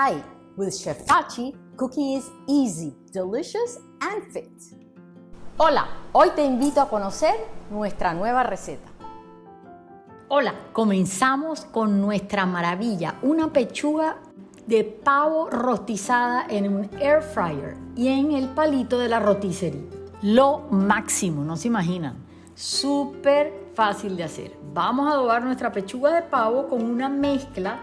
Hi, with Chef Tachi, cooking is easy, delicious and fit. Hola, hoy te invito a conocer nuestra nueva receta. Hola, comenzamos con nuestra maravilla, una pechuga de pavo rostizada en un air fryer y en el palito de la roticería. Lo máximo, no se imaginan. Súper fácil de hacer. Vamos a adobar nuestra pechuga de pavo con una mezcla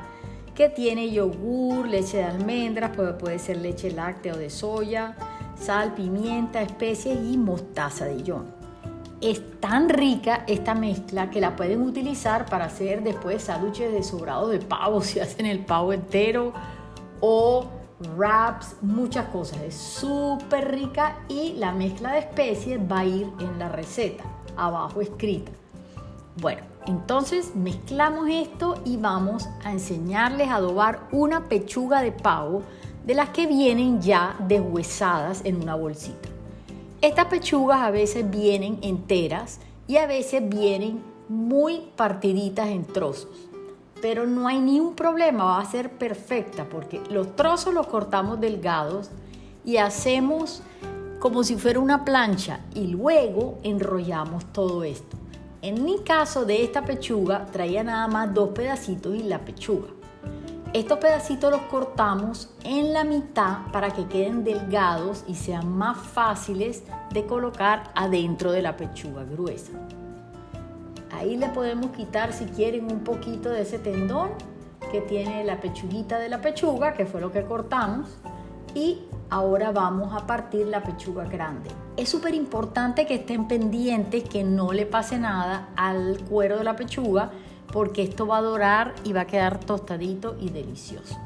que tiene yogur, leche de almendras, puede, ser leche láctea o de soya, sal, pimienta, especies y mostaza de Dijon. Es tan rica esta mezcla que la pueden utilizar para hacer después sándwiches de sobrado de pavo, si hacen el pavo entero, o wraps, muchas cosas. Es súper rica y la mezcla de especies va a ir en la receta, abajo escrita. Bueno, entonces mezclamos esto y vamos a enseñarles a adobar una pechuga de pavo de las que vienen ya deshuesadas en una bolsita. Estas pechugas a veces vienen enteras y a veces vienen muy partiditas en trozos. Pero no hay ni un problema, va a ser perfecta porque los trozos los cortamos delgados y hacemos como si fuera una plancha y luego enrollamos todo esto. En mi caso de esta pechuga traía nada más dos pedacitos y la pechuga. Estos pedacitos los cortamos en la mitad para que queden delgados y sean más fáciles de colocar adentro de la pechuga gruesa. Ahí le podemos quitar si quieren un poquito de ese tendón que tiene la pechuguita de la pechuga, que fue lo que cortamos, y ahora vamos a partir la pechuga grande. Es súper importante que estén pendientes que no le pase nada al cuero de la pechuga porque esto va a dorar y va a quedar tostadito y delicioso.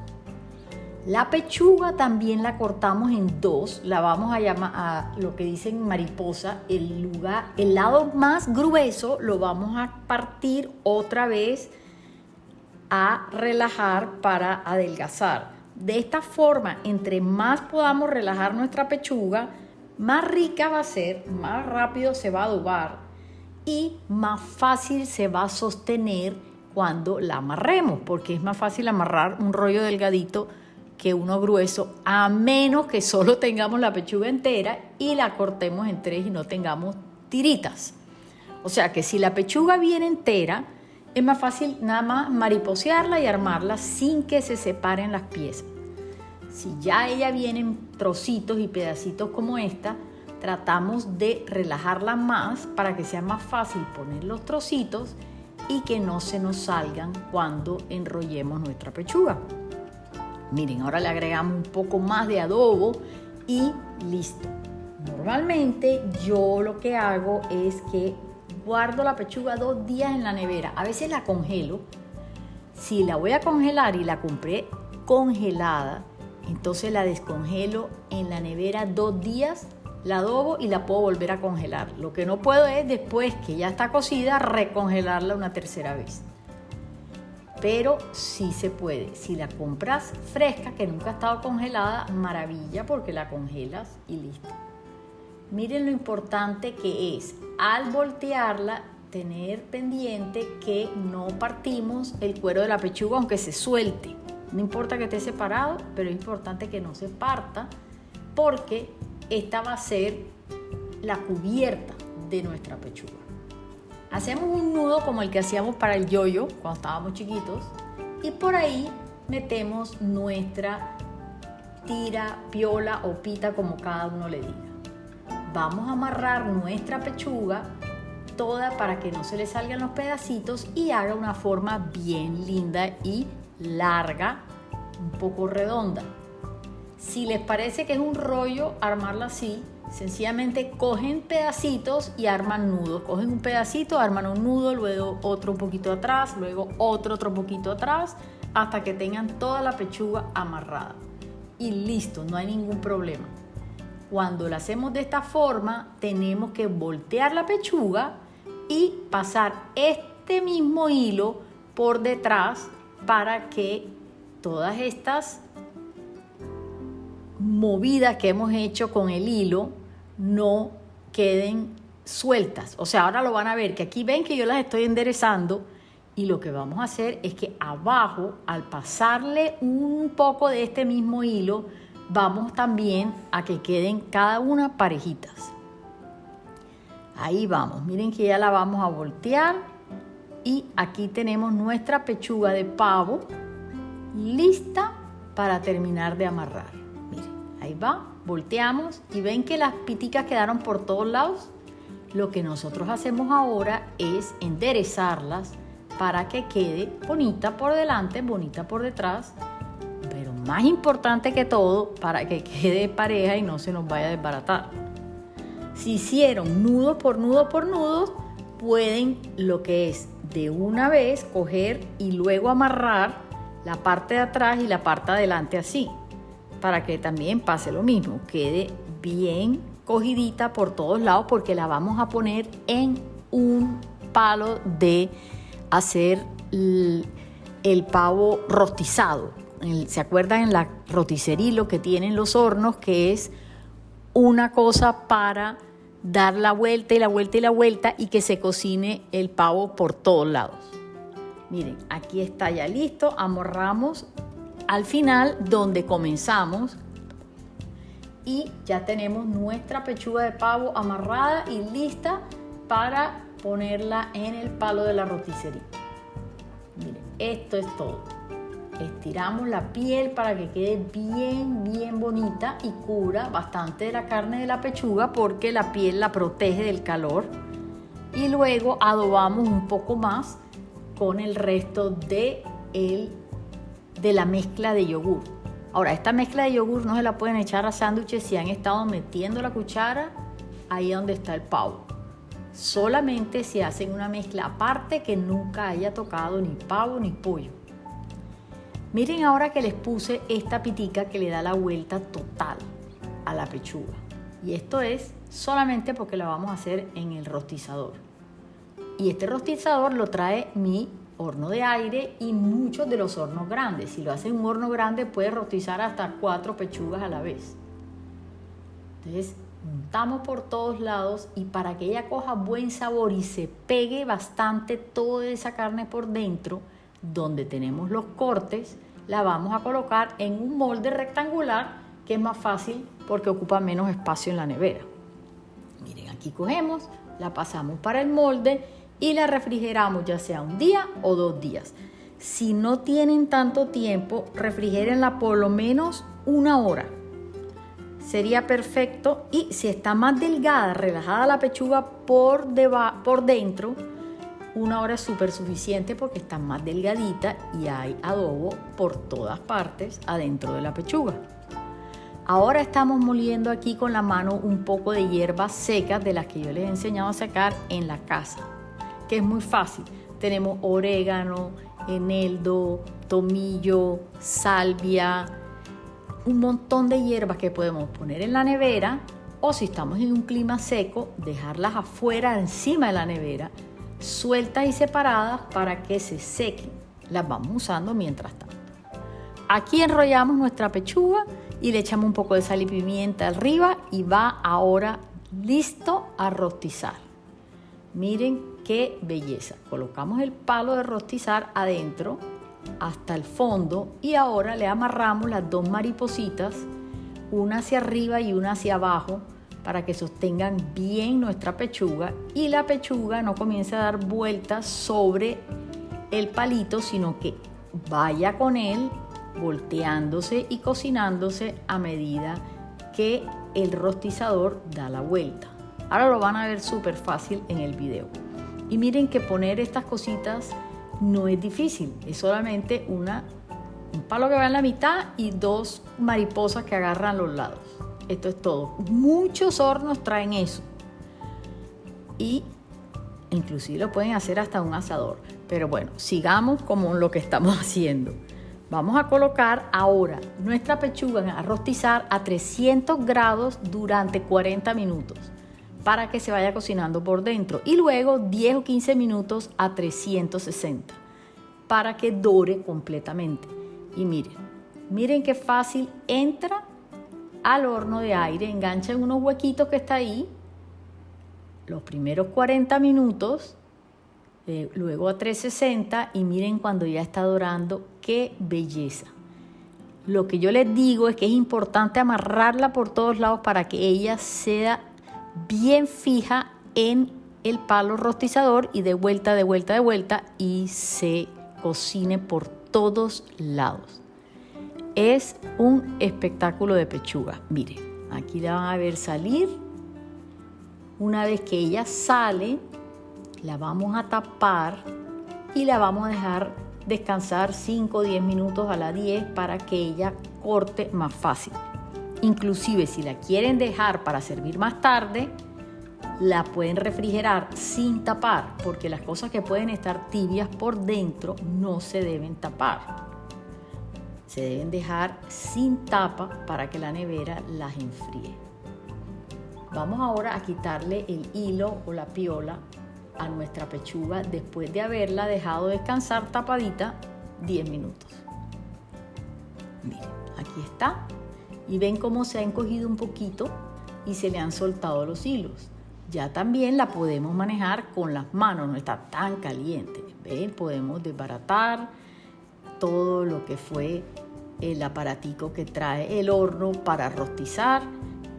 La pechuga también la cortamos en dos, la vamos a llamar a lo que dicen mariposa, el lugar, el lado más grueso lo vamos a partir otra vez a relajar para adelgazar. De esta forma, entre más podamos relajar nuestra pechuga, más rica va a ser, más rápido se va a adobar y más fácil se va a sostener cuando la amarremos, porque es más fácil amarrar un rollo delgadito que uno grueso, a menos que solo tengamos la pechuga entera y la cortemos en tres y no tengamos tiritas. O sea que si la pechuga viene entera, es más fácil nada más mariposearla y armarla sin que se separen las piezas. Si ya ella viene en trocitos y pedacitos como esta, tratamos de relajarla más para que sea más fácil poner los trocitos y que no se nos salgan cuando enrollemos nuestra pechuga. Miren, ahora le agregamos un poco más de adobo y listo. Normalmente yo lo que hago es que guardo la pechuga dos días en la nevera. A veces la congelo. Si la voy a congelar y la compré congelada, entonces la descongelo en la nevera dos días, la adobo y la puedo volver a congelar. Lo que no puedo es después que ya está cocida recongelarla una tercera vez. Pero sí se puede. Si la compras fresca, que nunca ha estado congelada, maravilla porque la congelas y listo. Miren lo importante que es al voltearla tener pendiente que no partimos el cuero de la pechuga aunque se suelte. No importa que esté separado, pero es importante que no se parta porque esta va a ser la cubierta de nuestra pechuga. Hacemos un nudo como el que hacíamos para el yoyo cuando estábamos chiquitos y por ahí metemos nuestra tira, piola o pita como cada uno le diga. Vamos a amarrar nuestra pechuga toda para que no se le salgan los pedacitos y haga una forma bien linda y larga, un poco redonda. Si les parece que es un rollo armarla así, sencillamente cogen pedacitos y arman nudos. Cogen un pedacito, arman un nudo, luego otro un poquito atrás, luego otro otro poquito atrás, hasta que tengan toda la pechuga amarrada. Y listo, no hay ningún problema. Cuando la hacemos de esta forma, tenemos que voltear la pechuga y pasar este mismo hilo por detrás para que todas estas movidas que hemos hecho con el hilo no queden sueltas. O sea, ahora lo van a ver, que aquí ven que yo las estoy enderezando Y lo que vamos a hacer es que abajo, al pasarle un poco de este mismo hilo, vamos también a que queden cada una parejitas. Ahí vamos, miren que ya la vamos a voltear y aquí tenemos nuestra pechuga de pavo lista para terminar de amarrar. Miren, ahí va, volteamos y ven que las piticas quedaron por todos lados. Lo que nosotros hacemos ahora es enderezarlas para que quede bonita por delante, bonita por detrás, pero más importante que todo, para que quede pareja y no se nos vaya a desbaratar. Si hicieron nudo por nudo por nudo, pueden lo que es de una vez coger y luego amarrar la parte de atrás y la parte de adelante así, para que también pase lo mismo, quede bien cogidita por todos lados porque la vamos a poner en un palo de hacer el, pavo rostizado. ¿Se acuerdan en la roticería lo que tienen los hornos que es una cosa para dar la vuelta y la vuelta y la vuelta y que se cocine el pavo por todos lados. Miren, aquí está ya listo, amorramos al final donde comenzamos y ya tenemos nuestra pechuga de pavo amarrada y lista para ponerla en el palo de la roticería. Miren, esto es todo. Estiramos la piel para que quede bien, bien bonita y cubra bastante de la carne de la pechuga porque la piel la protege del calor. Y luego adobamos un poco más con el resto de, el, de la mezcla de yogur. Ahora, esta mezcla de yogur no se la pueden echar a sándwiches si han estado metiendo la cuchara ahí donde está el pavo. Solamente si hacen una mezcla aparte que nunca haya tocado ni pavo ni pollo. Miren ahora que les puse esta pitica que le da la vuelta total a la pechuga. Y esto es solamente porque la vamos a hacer en el rostizador. Y este rostizador lo trae mi horno de aire y muchos de los hornos grandes. Si lo hace en un horno grande puede rostizar hasta cuatro pechugas a la vez. Entonces montamos por todos lados y para que ella coja buen sabor y se pegue bastante toda esa carne por dentro, donde tenemos los cortes, la vamos a colocar en un molde rectangular que es más fácil porque ocupa menos espacio en la nevera. Miren, aquí cogemos, la pasamos para el molde y la refrigeramos ya sea un día o dos días. Si no tienen tanto tiempo, refrigérenla por lo menos una hora. Sería perfecto y si está más delgada, relajada la pechuga por, por dentro, una hora es súper suficiente porque está más delgadita y hay adobo por todas partes adentro de la pechuga. Ahora estamos moliendo aquí con la mano un poco de hierbas secas de las que yo les he enseñado a sacar en la casa que es muy fácil. Tenemos orégano, eneldo, tomillo, salvia, un montón de hierbas que podemos poner en la nevera o si estamos en un clima seco, dejarlas afuera, encima de la nevera, sueltas y separadas para que se sequen. Las vamos usando mientras tanto. Aquí enrollamos nuestra pechuga y le echamos un poco de sal y pimienta arriba y va ahora listo a rostizar. Miren qué belleza. Colocamos el palo de rostizar adentro hasta el fondo y ahora le amarramos las dos maripositas, una hacia arriba y una hacia abajo para que sostengan bien nuestra pechuga y la pechuga no comience a dar vueltas sobre el palito, sino que vaya con él volteándose y cocinándose a medida que el rostizador da la vuelta. Ahora lo van a ver súper fácil en el video. Y miren que poner estas cositas no es difícil, es solamente una, un palo que va en la mitad y dos mariposas que agarran los lados. Esto es todo. Muchos hornos traen eso. Y inclusive lo pueden hacer hasta un asador. Pero bueno, sigamos como lo que estamos haciendo. Vamos a colocar ahora nuestra pechuga a rostizar a 300 grados durante 40 minutos para que se vaya cocinando por dentro y luego 10 o 15 minutos a 360 para que dore completamente. Y miren, miren qué fácil entra al horno de aire, engancha en unos huequitos que está ahí. Los primeros 40 minutos eh, luego a 360 y miren cuando ya está dorando, qué belleza. Lo que yo les digo es que es importante amarrarla por todos lados para que ella sea bien fija en el palo rostizador y de vuelta, de vuelta, de vuelta y se cocine por todos lados. Es un espectáculo de pechuga. Miren, aquí la van a ver salir. Una vez que ella sale, la vamos a tapar y la vamos a dejar descansar 5 o 10 minutos a la 10 para que ella corte más fácil. Inclusive si la quieren dejar para servir más tarde, la pueden refrigerar sin tapar, porque las cosas que pueden estar tibias por dentro no se deben tapar. Se deben dejar sin tapa para que la nevera las enfríe. Vamos ahora a quitarle el hilo o la piola a nuestra pechuga después de haberla dejado descansar tapadita 10 minutos. Miren, aquí está. Y ven cómo se ha encogido un poquito y se le han soltado los hilos. Ya también la podemos manejar con las manos, no está tan caliente. ¿Ven? Podemos desbaratar todo lo que fue el aparatico que trae el horno para rostizar,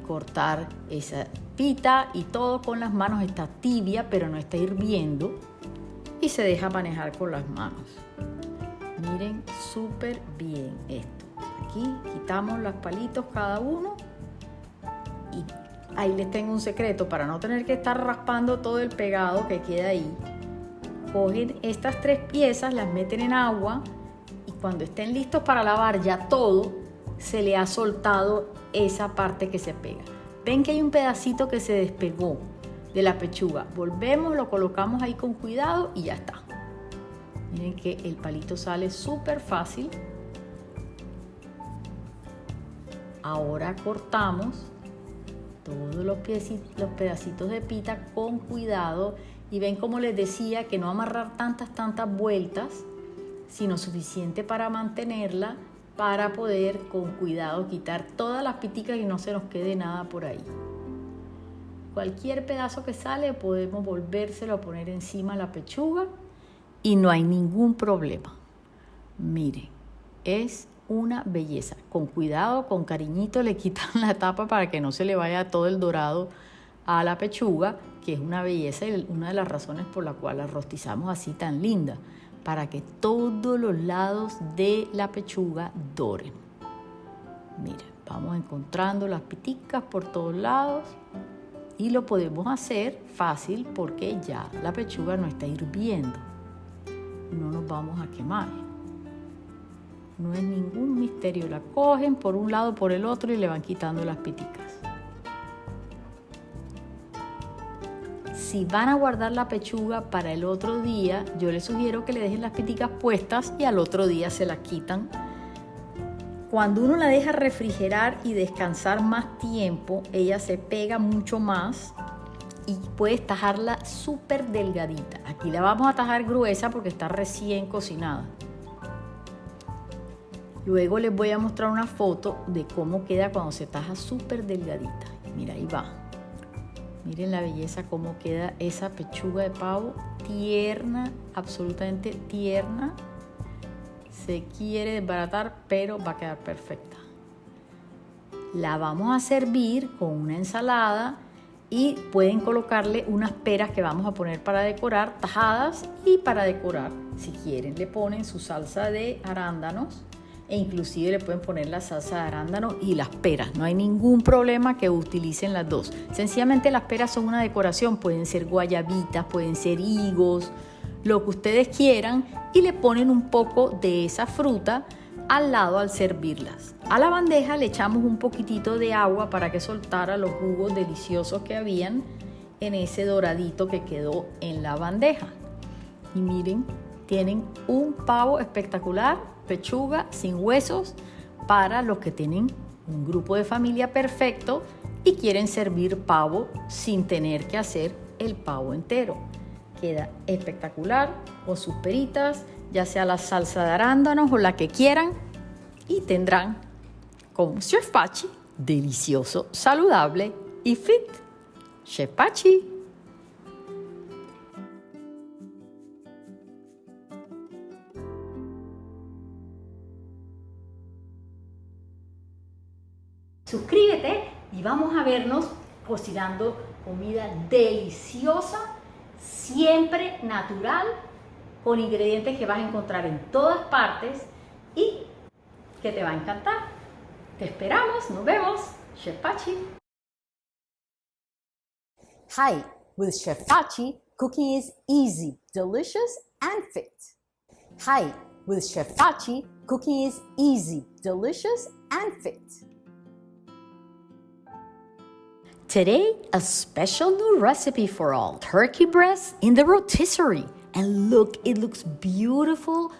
cortar esa pita y todo con las manos. Está tibia, pero no está hirviendo y se deja manejar con las manos. Miren súper bien esto. Aquí quitamos los palitos cada uno y ahí les tengo un secreto para no tener que estar raspando todo el pegado que queda ahí. Cogen estas tres piezas, las meten en agua cuando estén listos para lavar ya todo, se le ha soltado esa parte que se pega. Ven que hay un pedacito que se despegó de la pechuga. Volvemos, lo colocamos ahí con cuidado y ya está. Miren que el palito sale súper fácil. Ahora cortamos todos los, los pedacitos de pita con cuidado y ven como les decía que no amarrar tantas, tantas vueltas, sino suficiente para mantenerla para poder con cuidado quitar todas las piticas y no se nos quede nada por ahí. Cualquier pedazo que sale podemos volvérselo a poner encima la pechuga y no hay ningún problema. Miren, es una belleza. Con cuidado, con cariñito le quitan la tapa para que no se le vaya todo el dorado a la pechuga, que es una belleza y una de las razones por la cual la rostizamos así tan linda, para que todos los lados de la pechuga doren. Miren, vamos encontrando las piticas por todos lados y lo podemos hacer fácil porque ya la pechuga no está hirviendo. No nos vamos a quemar. No es ningún misterio. La cogen por un lado, por el otro y le van quitando las piticas. Si van a guardar la pechuga para el otro día, yo les sugiero que le dejen las piticas puestas y al otro día se las quitan. Cuando uno la deja refrigerar y descansar más tiempo, ella se pega mucho más y puedes tajarla súper delgadita. Aquí la vamos a tajar gruesa porque está recién cocinada. Luego les voy a mostrar una foto de cómo queda cuando se taja súper delgadita. Mira, ahí va. Miren la belleza, cómo queda esa pechuga de pavo. Tierna, absolutamente tierna. Se quiere desbaratar, pero va a quedar perfecta. La vamos a servir con una ensalada y pueden colocarle unas peras que vamos a poner para decorar, tajadas y para decorar. Si quieren, le ponen su salsa de arándanos e inclusive le pueden poner la salsa de arándano y las peras. No hay ningún problema que utilicen las dos. Sencillamente las peras son una decoración, pueden ser guayabitas, pueden ser higos, lo que ustedes quieran y le ponen un poco de esa fruta al lado al servirlas. A la bandeja le echamos un poquitito de agua para que soltara los jugos deliciosos que habían en ese doradito que quedó en la bandeja. Y miren, tienen un pavo espectacular pechuga sin huesos para los que tienen un grupo de familia perfecto y quieren servir pavo sin tener que hacer el pavo entero. Queda espectacular con sus peritas, ya sea la salsa de arándanos o la que quieran y tendrán como Chef Pachi delicioso, saludable y fit. Chef Pachi. Y vamos a vernos cocinando comida deliciosa, siempre natural, con ingredientes que vas a encontrar en todas partes y que te va a encantar. Te esperamos, nos vemos. Chef Pachi. Hi, with Chef Pachi, cooking is easy, delicious, and fit. Hi, with Chef Pachi, cooking is easy, delicious, and fit. Today, a special new recipe for all. Turkey breast in the rotisserie. And look, it looks beautiful,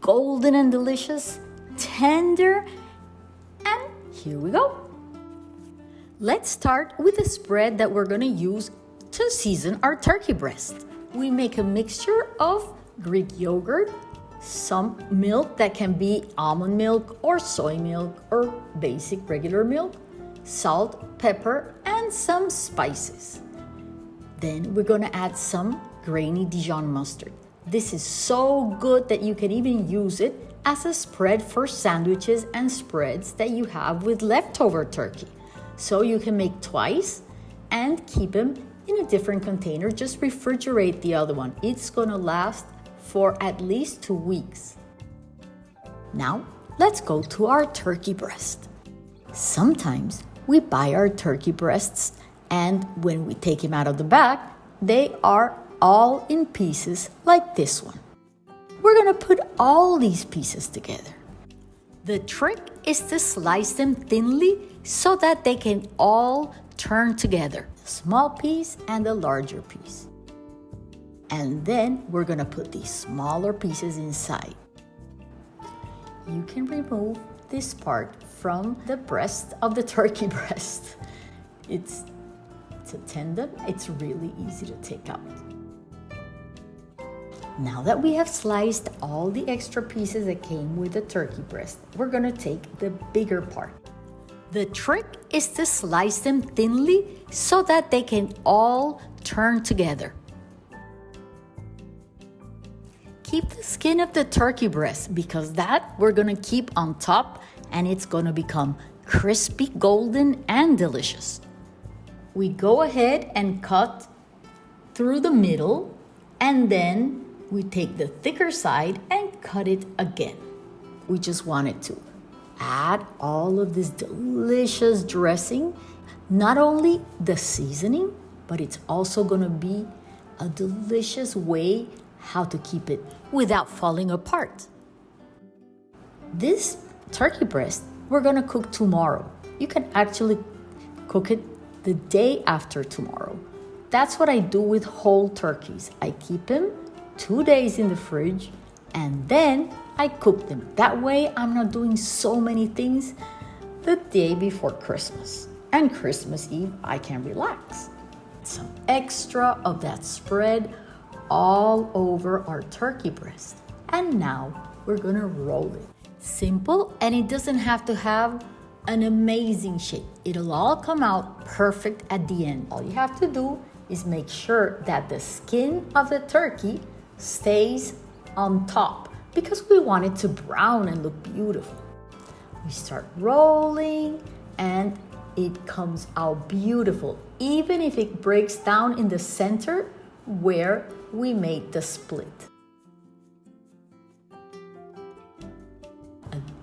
golden and delicious, tender, and here we go. Let's start with the spread that we're gonna use to season our turkey breast. We make a mixture of Greek yogurt, some milk that can be almond milk or soy milk or basic regular milk, salt, pepper, and some spices. Then we're gonna add some grainy Dijon mustard. This is so good that you can even use it as a spread for sandwiches and spreads that you have with leftover turkey. So you can make twice and keep them in a different container. Just refrigerate the other one. It's gonna last for at least two weeks. Now, let's go to our turkey breast. Sometimes we buy our turkey breasts and when we take them out of the bag, they are all in pieces like this one. We're gonna put all these pieces together. The trick is to slice them thinly so that they can all turn together, the small piece and the larger piece. And then we're gonna put these smaller pieces inside. You can remove this part from the breast of the turkey breast. It's, it's a tendon, it's really easy to take out. Now that we have sliced all the extra pieces that came with the turkey breast, we're gonna take the bigger part. The trick is to slice them thinly so that they can all turn together. Keep the skin of the turkey breast because that we're gonna keep on top and it's gonna become crispy, golden, and delicious. We go ahead and cut through the middle and then we take the thicker side and cut it again. We just wanted to add all of this delicious dressing, not only the seasoning, but it's also gonna be a delicious way how to keep it without falling apart. This turkey breast we're gonna cook tomorrow. You can actually cook it the day after tomorrow. That's what I do with whole turkeys. I keep them two days in the fridge and then I cook them. That way I'm not doing so many things the day before Christmas. And Christmas Eve, I can relax. Some extra of that spread all over our turkey breast. And now we're gonna roll it. Simple, and it doesn't have to have an amazing shape. It'll all come out perfect at the end. All you have to do is make sure that the skin of the turkey stays on top because we want it to brown and look beautiful. We start rolling and it comes out beautiful, even if it breaks down in the center where we made the split.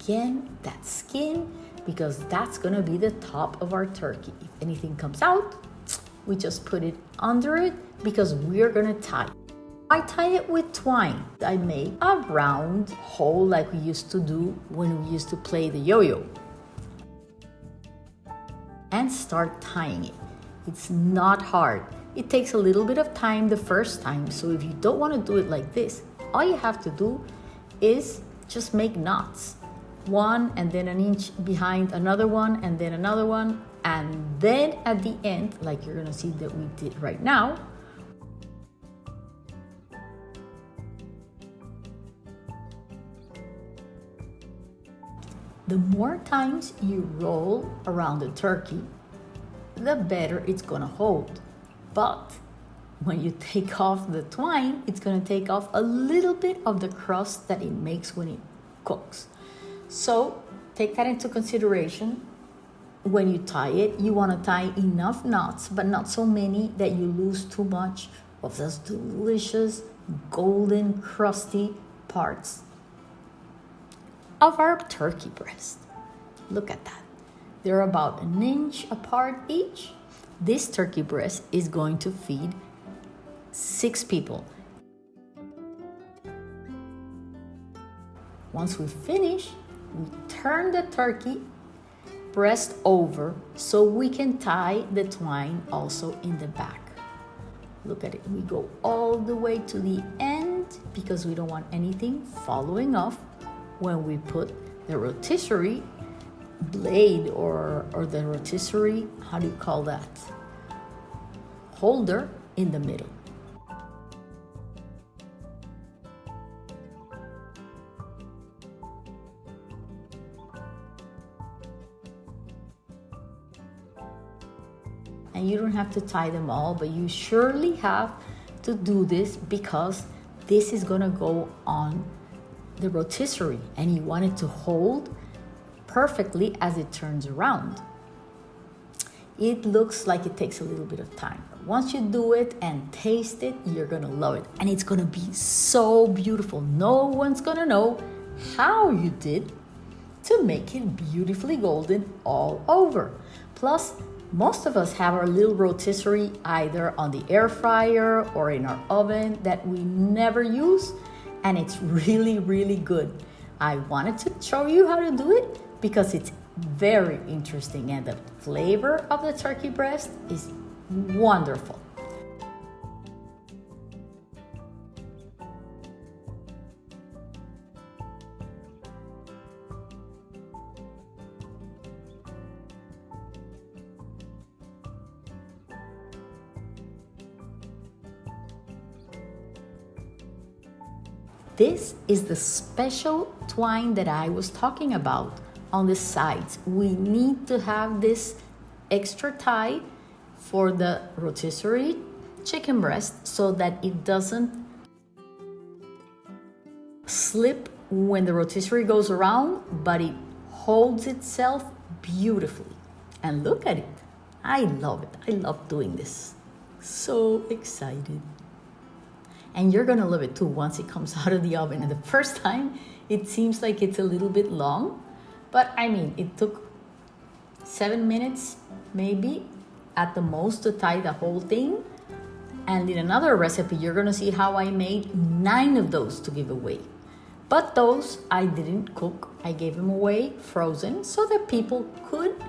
Again, that skin, because that's gonna be the top of our turkey. If anything comes out, we just put it under it because we're gonna tie I tie it with twine. I make a round hole like we used to do when we used to play the yo-yo. And start tying it. It's not hard. It takes a little bit of time the first time, so if you don't want to do it like this, all you have to do is just make knots. One and then an inch behind another one and then another one. And then at the end, like you're gonna see that we did right now, The more times you roll around the turkey, the better it's gonna hold. But when you take off the twine, it's gonna take off a little bit of the crust that it makes when it cooks. So take that into consideration when you tie it, you want to tie enough knots, but not so many that you lose too much of those delicious golden crusty parts of our turkey breast. Look at that. They're about an inch apart each. This turkey breast is going to feed six people. Once we finish, turn the turkey breast over so we can tie the twine also in the back. Look at it. We go all the way to the end because we don't want anything following off when we put the rotisserie blade or, or the rotisserie, how do you call that? Holder in the middle. And you don't have to tie them all, but you surely have to do this because this is gonna go on the rotisserie and you want it to hold perfectly as it turns around. It looks like it takes a little bit of time. Once you do it and taste it, you're gonna love it. And it's gonna be so beautiful. No one's gonna know how you did to make it beautifully golden all over. Plus, most of us have our little rotisserie either on the air fryer or in our oven that we never use, and it's really, really good. I wanted to show you how to do it because it's very interesting and the flavor of the turkey breast is wonderful. This is the special twine that I was talking about on the sides. We need to have this extra tie for the rotisserie chicken breast so that it doesn't slip when the rotisserie goes around, but it holds itself beautifully. And look at it. I love it. I love doing this. So excited and you're gonna love it too once it comes out of the oven. And the first time, it seems like it's a little bit long, but I mean, it took seven minutes maybe at the most to tie the whole thing. And in another recipe, you're gonna see how I made nine of those to give away. But those I didn't cook. I gave them away frozen so that people could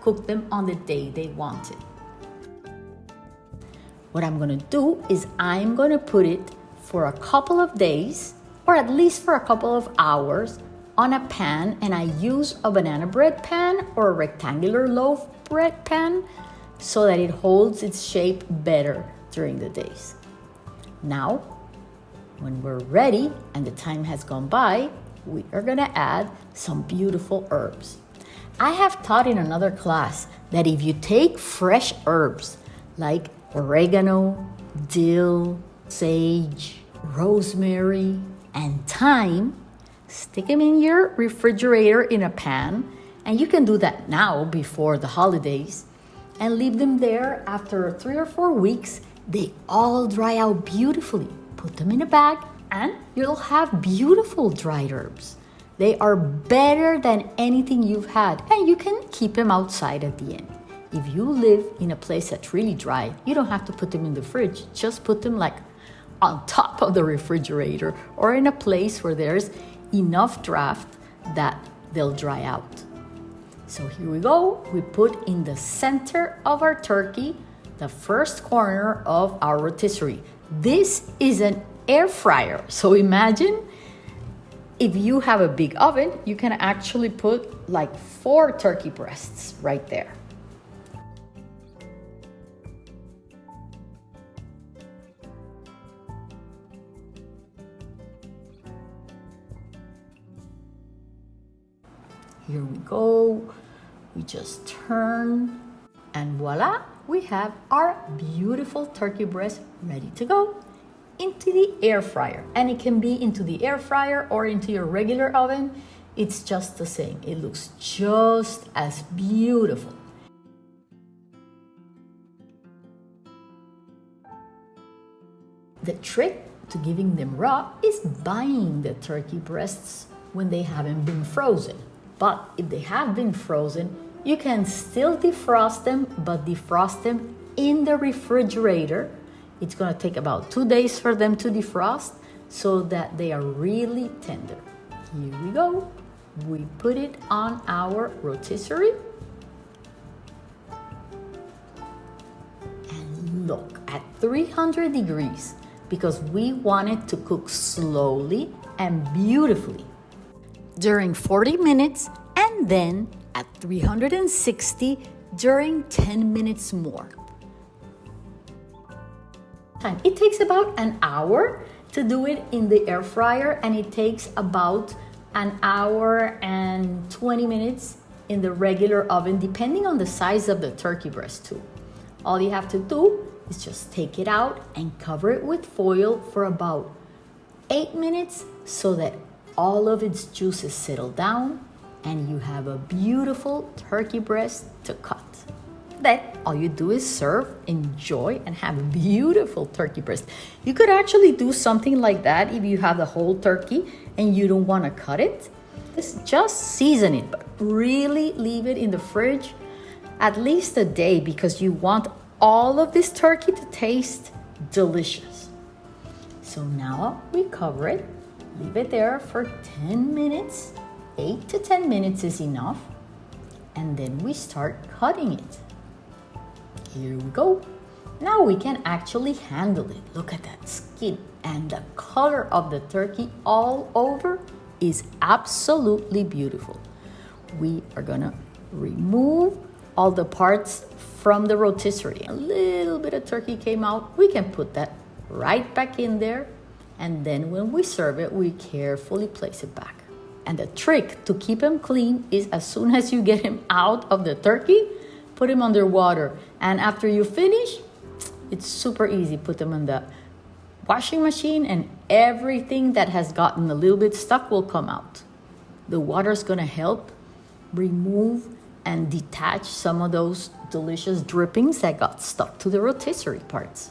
cook them on the day they wanted. What I'm gonna do is I'm gonna put it for a couple of days or at least for a couple of hours on a pan and I use a banana bread pan or a rectangular loaf bread pan so that it holds its shape better during the days. Now, when we're ready and the time has gone by, we are gonna add some beautiful herbs. I have taught in another class that if you take fresh herbs like oregano, dill, sage, rosemary, and thyme. Stick them in your refrigerator in a pan, and you can do that now before the holidays, and leave them there after three or four weeks. They all dry out beautifully. Put them in a bag, and you'll have beautiful dried herbs. They are better than anything you've had, and you can keep them outside at the end. If you live in a place that's really dry, you don't have to put them in the fridge. Just put them like on top of the refrigerator or in a place where there's enough draft that they'll dry out. So here we go. We put in the center of our turkey the first corner of our rotisserie. This is an air fryer. So imagine if you have a big oven, you can actually put like four turkey breasts right there. Here we go. We just turn and voila, we have our beautiful turkey breast ready to go into the air fryer. And it can be into the air fryer or into your regular oven. it's just the same. It looks just as beautiful. The trick to giving them raw is buying the turkey breasts when they haven't been frozen. But if they have been frozen, you can still defrost them, but defrost them in the refrigerator. It's gonna take about two days for them to defrost so that they are really tender. Here we go. We put it on our rotisserie. And look, at 300 degrees, because we want it to cook slowly and beautifully during 40 minutes and then at 360 during 10 minutes more. It takes about an hour to do it in the air fryer and it takes about an hour and 20 minutes in the regular oven depending on the size of the turkey breast too. All you have to do is just take it out and cover it with foil for about 8 minutes so that all of its juices settle down and you have a beautiful turkey breast to cut. Then all you do is serve, enjoy, and have a beautiful turkey breast. You could actually do something like that if you have the whole turkey and you don't want to cut it. Just, just season it, but really leave it in the fridge at least a day because you want all of this turkey to taste delicious. So now we cover it, leave it there for 10 minutes 8 to 10 minutes is enough. And then we start cutting it. Here we go. Now we can actually handle it. Look at that skin and the color of the turkey all over is absolutely beautiful. We are gonna remove all the parts from the rotisserie. A little bit of turkey came out. We can put that right back in there. And then when we serve it, we carefully place it back. And the trick to keep him clean is as soon as you get him out of the turkey, put him under water. And after you finish, it's super easy. Put them in the washing machine and everything that has gotten a little bit stuck will come out. The water is gonna help remove and detach some of those delicious drippings that got stuck to the rotisserie parts.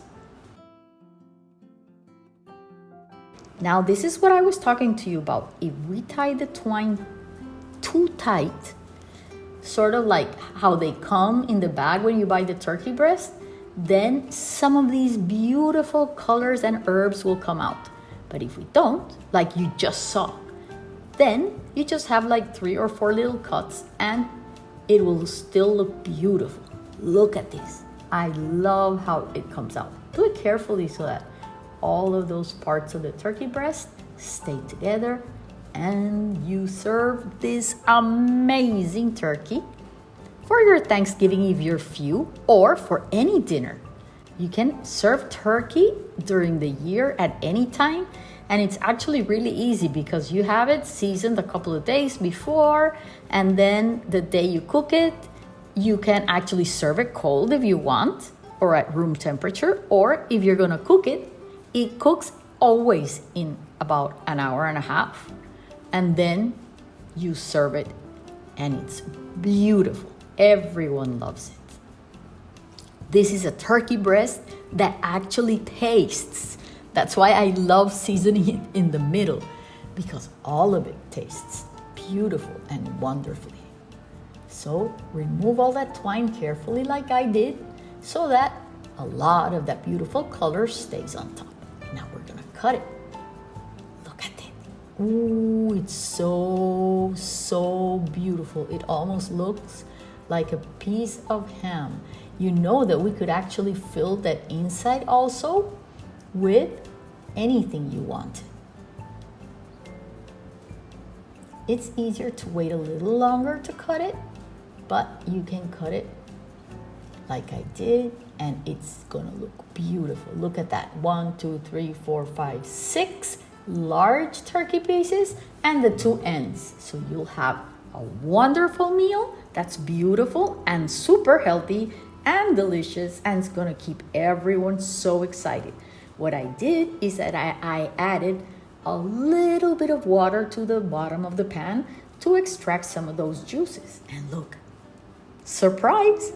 Now, this is what I was talking to you about. If we tie the twine too tight, sort of like how they come in the bag when you buy the turkey breast, then some of these beautiful colors and herbs will come out. But if we don't, like you just saw, then you just have like three or four little cuts and it will still look beautiful. Look at this. I love how it comes out. Do it carefully so that all of those parts of the turkey breast stay together and you serve this amazing turkey for your Thanksgiving if you're few or for any dinner. You can serve turkey during the year at any time and it's actually really easy because you have it seasoned a couple of days before and then the day you cook it you can actually serve it cold if you want or at room temperature or if you're going to cook it it cooks always in about an hour and a half. And then you serve it and it's beautiful. Everyone loves it. This is a turkey breast that actually tastes. That's why I love seasoning it in the middle because all of it tastes beautiful and wonderfully. So remove all that twine carefully like I did so that a lot of that beautiful color stays on top. Cut it. Look at it. Ooh, it's so, so beautiful. It almost looks like a piece of ham. You know that we could actually fill that inside also with anything you want. It's easier to wait a little longer to cut it, but you can cut it like I did and it's gonna look beautiful. Look at that, one, two, three, four, five, six large turkey pieces and the two ends. So you'll have a wonderful meal that's beautiful and super healthy and delicious and it's gonna keep everyone so excited. What I did is that I, I added a little bit of water to the bottom of the pan to extract some of those juices. And look, surprise,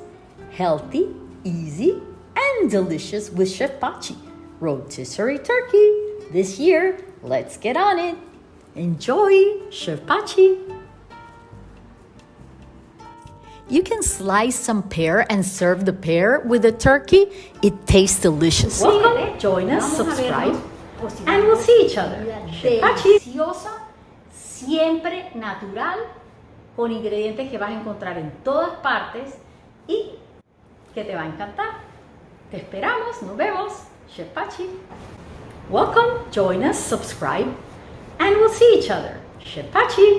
healthy, easy, and delicious with Chef Pachi. Rotisserie turkey. This year, let's get on it. Enjoy, Chef Pachi. You can slice some pear and serve the pear with the turkey. It tastes delicious. Welcome, join us, subscribe, and we'll see each other. Chef Pachi. deliciosa, siempre natural, con ingredientes que vas a encontrar en todas partes y que te va a encantar. Te esperamos, nos vemos, Chef Pachi. Welcome, join us, subscribe, and we'll see each other. Chef Pachi.